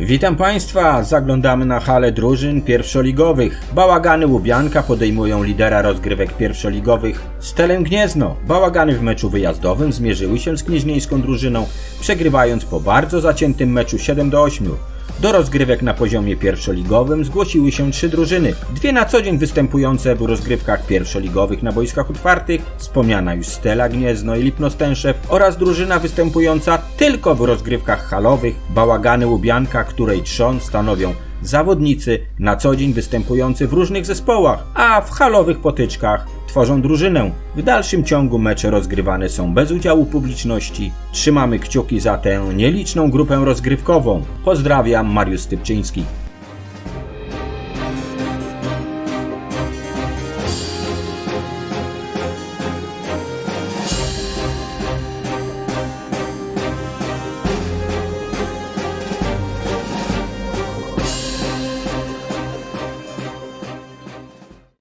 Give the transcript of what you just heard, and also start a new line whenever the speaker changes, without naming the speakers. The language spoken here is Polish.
Witam Państwa, zaglądamy na halę drużyn pierwszoligowych. Bałagany Łubianka podejmują lidera rozgrywek pierwszoligowych Stelem Gniezno. Bałagany w meczu wyjazdowym zmierzyły się z knieźnieńską drużyną, przegrywając po bardzo zaciętym meczu 7 do 8. Do rozgrywek na poziomie pierwszoligowym zgłosiły się trzy drużyny. Dwie na co dzień występujące w rozgrywkach pierwszoligowych na boiskach otwartych, wspomniana już Stela Gniezno i Lipno Stęszew oraz drużyna występująca tylko w rozgrywkach halowych Bałagany Łubianka, której trzon stanowią zawodnicy na co dzień występujący w różnych zespołach, a w halowych potyczkach tworzą drużynę. W dalszym ciągu mecze rozgrywane są bez udziału publiczności. Trzymamy kciuki za tę nieliczną grupę rozgrywkową. Pozdrawiam, Mariusz Stypczyński.